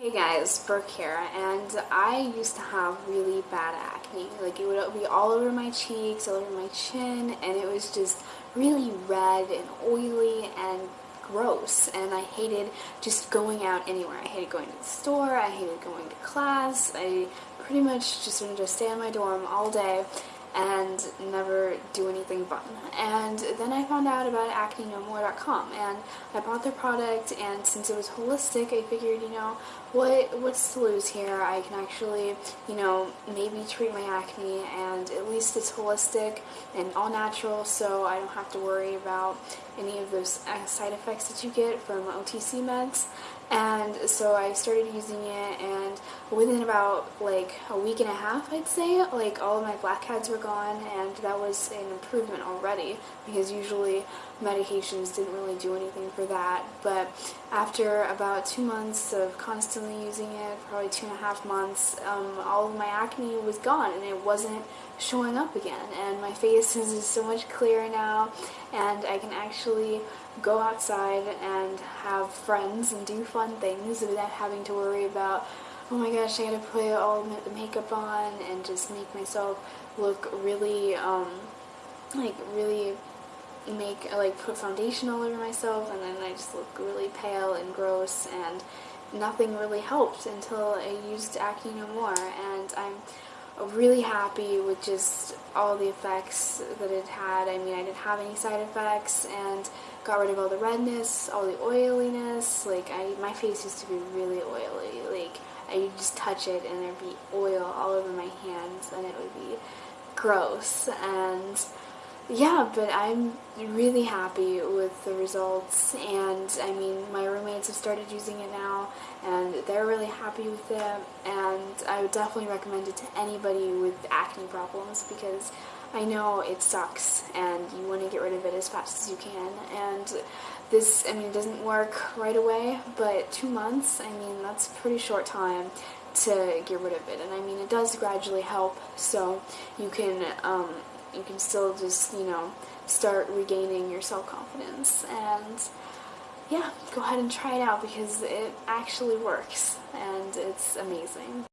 Hey guys, Brooke here, and I used to have really bad acne. Like, it would be all over my cheeks, all over my chin, and it was just really red and oily and gross. And I hated just going out anywhere. I hated going to the store, I hated going to class, I pretty much just wanted to stay in my dorm all day and never do anything fun. And then I found out about acnenomore.com and I bought their product and since it was holistic I figured, you know, what what's to lose here? I can actually, you know, maybe treat my acne and at least it's holistic and all natural so I don't have to worry about any of those uh, side effects that you get from OTC meds. And so I started using it and within about like a week and a half I'd say, like all of my blackheads were gone and that was an improvement already because usually medications didn't really do anything for that. But after about two months of constantly using it, probably two and a half months, um, all of my acne was gone and it wasn't showing up again and my face is so much clearer now and I can actually go outside and have friends and do fun things without having to worry about, oh my gosh, I gotta put all the makeup on and just make myself look really, um, like, really make, like, put foundation all over myself and then I just look really pale and gross and nothing really helped until I used Acne No More and I'm really happy with just all the effects that it had. I mean, I didn't have any side effects and got rid of all the redness, all the oiliness. Like, I, my face used to be really oily. Like, I just touch it and there'd be oil all over my hands and it would be gross. And yeah, but I'm really happy with the results and I mean my roommates have started using it now and they're really happy with it and I would definitely recommend it to anybody with acne problems because I know it sucks and you want to get rid of it as fast as you can and this, I mean, it doesn't work right away, but two months, I mean, that's a pretty short time to get rid of it. And I mean, it does gradually help, so you can um, you can still just, you know, start regaining your self-confidence. And yeah, go ahead and try it out because it actually works and it's amazing.